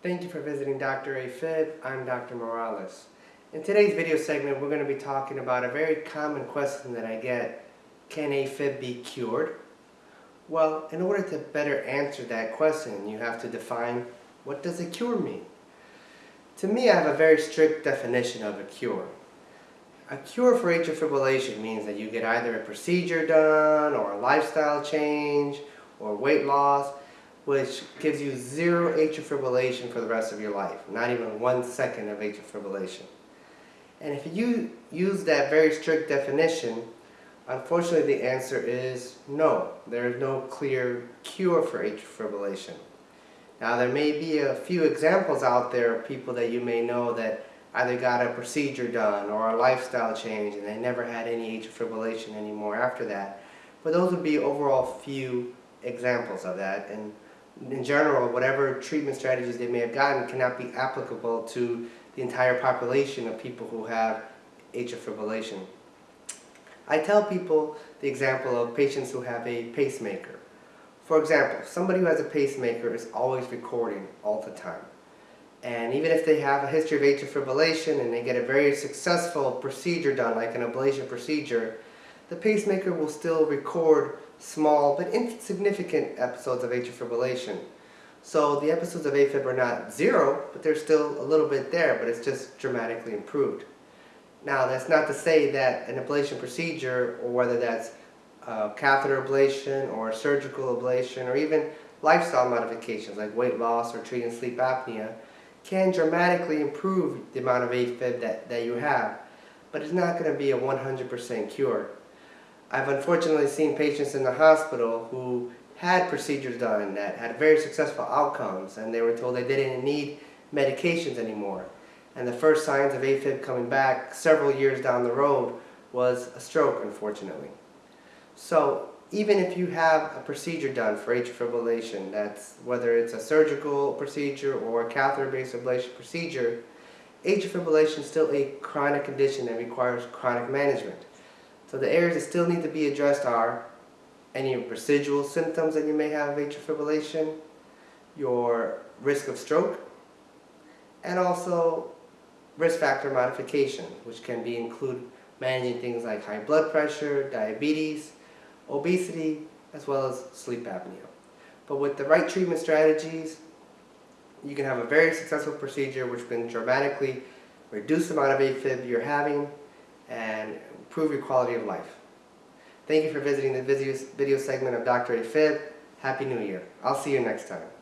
Thank you for visiting Dr. AFib. I'm Dr. Morales. In today's video segment, we're going to be talking about a very common question that I get. Can AFib be cured? Well, in order to better answer that question, you have to define what does a cure mean? To me, I have a very strict definition of a cure. A cure for atrial fibrillation means that you get either a procedure done or a lifestyle change or weight loss which gives you zero atrial fibrillation for the rest of your life, not even one second of atrial fibrillation. And if you use that very strict definition, unfortunately the answer is no. There is no clear cure for atrial fibrillation. Now there may be a few examples out there of people that you may know that either got a procedure done or a lifestyle change and they never had any atrial fibrillation anymore after that. But those would be overall few examples of that. And in general, whatever treatment strategies they may have gotten cannot be applicable to the entire population of people who have atrial fibrillation. I tell people the example of patients who have a pacemaker. For example, somebody who has a pacemaker is always recording all the time. And even if they have a history of atrial fibrillation and they get a very successful procedure done, like an ablation procedure, the pacemaker will still record small but insignificant episodes of atrial fibrillation. So the episodes of AFib are not zero, but they're still a little bit there, but it's just dramatically improved. Now that's not to say that an ablation procedure, or whether that's uh, catheter ablation or surgical ablation or even lifestyle modifications like weight loss or treating sleep apnea can dramatically improve the amount of AFib that, that you have, but it's not going to be a 100% cure. I've unfortunately seen patients in the hospital who had procedures done that had very successful outcomes and they were told they didn't need medications anymore. And the first signs of AFib coming back several years down the road was a stroke, unfortunately. So even if you have a procedure done for atrial fibrillation, that's whether it's a surgical procedure or a catheter-based ablation procedure, atrial fibrillation is still a chronic condition that requires chronic management. So the areas that still need to be addressed are any residual symptoms that you may have of atrial fibrillation, your risk of stroke, and also risk factor modification, which can be include managing things like high blood pressure, diabetes, obesity, as well as sleep apnea. But with the right treatment strategies, you can have a very successful procedure which can dramatically reduce the amount of AFib you're having and improve your quality of life. Thank you for visiting the video, segment of Dr. AFib. Happy New Year. I'll see you next time.